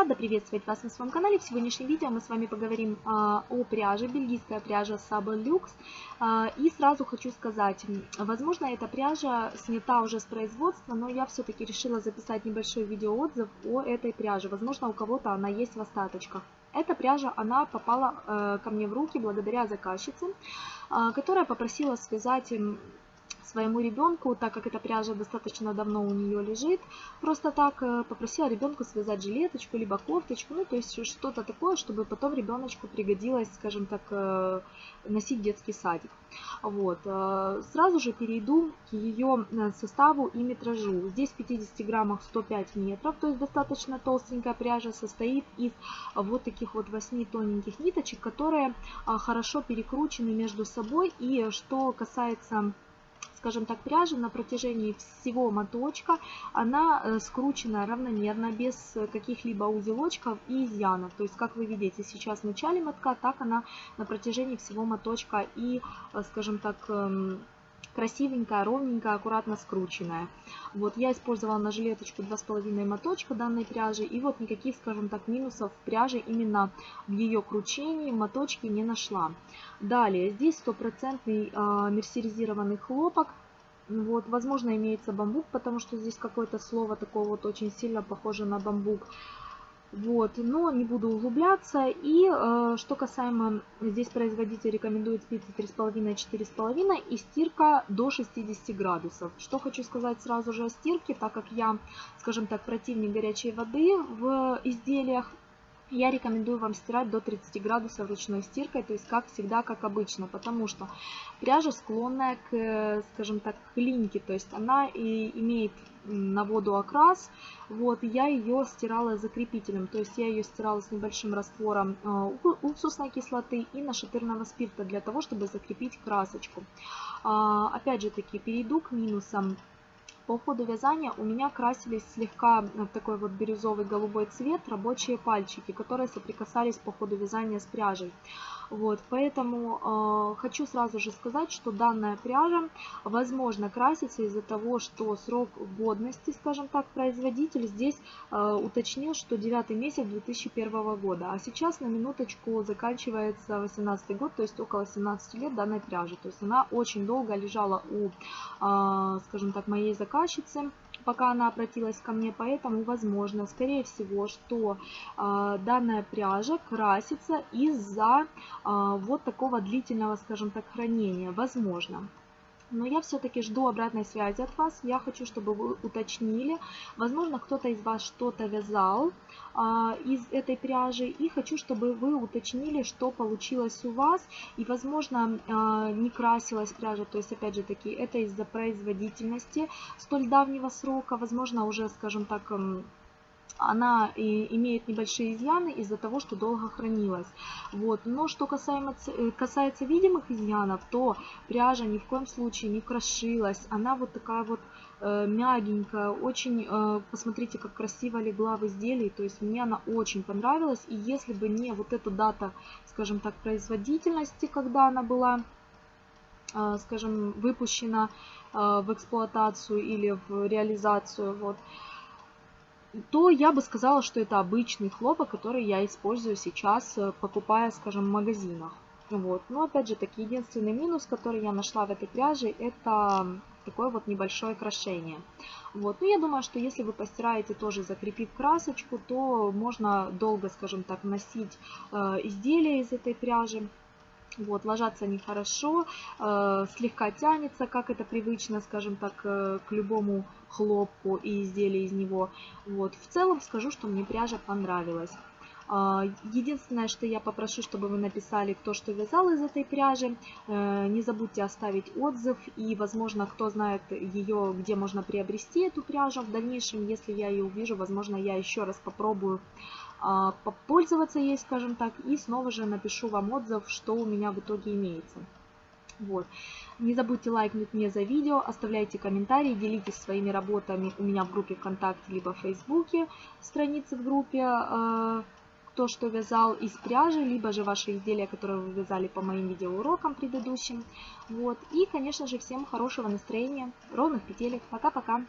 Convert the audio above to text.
Рада приветствовать вас на своем канале. В сегодняшнем видео мы с вами поговорим а, о пряже, бельгийская пряжа Sable Lux. А, и сразу хочу сказать, возможно эта пряжа снята уже с производства, но я все-таки решила записать небольшой видеоотзыв о этой пряже. Возможно у кого-то она есть в остаточках. Эта пряжа, она попала э, ко мне в руки благодаря заказчице, э, которая попросила связать своему ребенку, так как эта пряжа достаточно давно у нее лежит, просто так э, попросила ребенку связать жилеточку, либо кофточку, ну то есть что-то такое, чтобы потом ребеночку пригодилось, скажем так, э, носить детский садик. Вот. Э, сразу же перейду к ее составу и метражу. Здесь в 50 граммах 105 метров, то есть достаточно толстенькая пряжа, состоит из вот таких вот 8 тоненьких ниточек, которые хорошо перекручены между собой. И что касается скажем так, пряжа на протяжении всего моточка, она э, скручена равномерно, без каких-либо узелочков и изъянов. То есть, как вы видите, сейчас в начале мотка, так она на протяжении всего моточка и, э, скажем так, эм, красивенькая, ровненькая, аккуратно скрученная. Вот я использовала на жилеточку 2,5 моточка данной пряжи. И вот никаких, скажем так, минусов пряжи именно в ее кручении, моточке не нашла. Далее, здесь стопроцентный э, мерсеризированный хлопок. Вот, возможно, имеется бамбук, потому что здесь какое-то слово такое вот очень сильно похоже на бамбук. Вот, но не буду углубляться. И э, что касаемо, здесь производитель рекомендует спицы 3,5-4,5 и стирка до 60 градусов. Что хочу сказать сразу же о стирке, так как я, скажем так, противник горячей воды в изделиях, я рекомендую вам стирать до 30 градусов ручной стиркой, то есть как всегда, как обычно, потому что пряжа склонная к, скажем так, к линьке, то есть она и имеет на воду окрас, вот, я ее стирала закрепителем, то есть я ее стирала с небольшим раствором э, уксусной кислоты и нашатырного спирта для того, чтобы закрепить красочку. А, опять же таки, перейду к минусам по ходу вязания у меня красились слегка в такой вот бирюзовый голубой цвет рабочие пальчики, которые соприкасались по ходу вязания с пряжей. Вот, поэтому э, хочу сразу же сказать, что данная пряжа возможно красится из-за того, что срок годности, скажем так, производитель здесь э, уточнил, что 9 месяц 2001 года. А сейчас на минуточку заканчивается 18 год, то есть около 17 лет данной пряжи. То есть она очень долго лежала у, э, скажем так, моей заказчицы пока она обратилась ко мне, поэтому возможно, скорее всего, что э, данная пряжа красится из-за э, вот такого длительного, скажем так, хранения, возможно. Но я все-таки жду обратной связи от вас. Я хочу, чтобы вы уточнили. Возможно, кто-то из вас что-то вязал а, из этой пряжи. И хочу, чтобы вы уточнили, что получилось у вас. И, возможно, а, не красилась пряжа. То есть, опять же таки, это из-за производительности столь давнего срока. Возможно, уже, скажем так, она имеет небольшие изъяны из-за того, что долго хранилась. Вот. Но что касаемо, э, касается видимых изъянов, то пряжа ни в коем случае не крошилась. Она вот такая вот э, мягенькая, очень, э, посмотрите, как красиво легла в изделии, то есть мне она очень понравилась, и если бы не вот эта дата, скажем так, производительности, когда она была, э, скажем, выпущена э, в эксплуатацию или в реализацию, вот, то я бы сказала, что это обычный хлопок, который я использую сейчас, э, покупая, скажем, в магазинах. Вот. Но опять же таки, единственный минус, который я нашла в этой пряже, это такое вот небольшое крошение. Вот. Но я думаю, что если вы постираете тоже закрепив красочку, то можно долго, скажем так, носить э, изделия из этой пряжи. Вот, ложатся они хорошо, э, слегка тянется, как это привычно, скажем так, э, к любому хлопку и изделию из него. Вот, в целом скажу, что мне пряжа понравилась. Э, единственное, что я попрошу, чтобы вы написали, кто что вязал из этой пряжи. Э, не забудьте оставить отзыв и, возможно, кто знает ее, где можно приобрести эту пряжу. В дальнейшем, если я ее увижу, возможно, я еще раз попробую а, попользоваться ей, скажем так, и снова же напишу вам отзыв, что у меня в итоге имеется. Вот. Не забудьте лайкнуть мне за видео, оставляйте комментарии, делитесь своими работами у меня в группе ВКонтакте, либо в Фейсбуке, страницы в группе, а, кто что вязал из пряжи, либо же ваши изделия, которые вы вязали по моим видеоурокам предыдущим. Вот. И, конечно же, всем хорошего настроения, ровных петелек. Пока-пока!